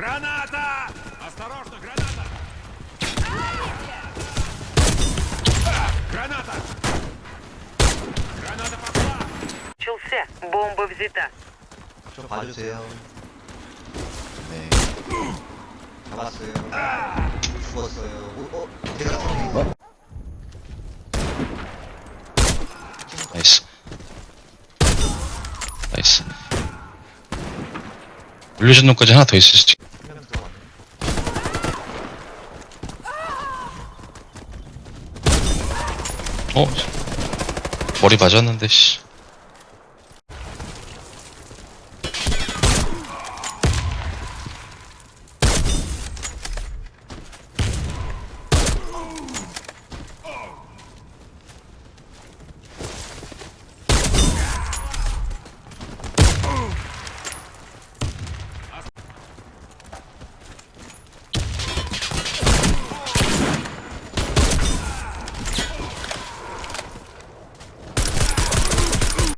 Граната! Осторожно, граната! Граната! Граната пошла! Начался. Бомба взята. 좀 봐주세요. 네. 잡았어요. 죽었어요. 어, 어? 제가 어? 나이스 나이스 물려준 놈까지 하나 더 있을 수도 어? 머리 맞았는데 씨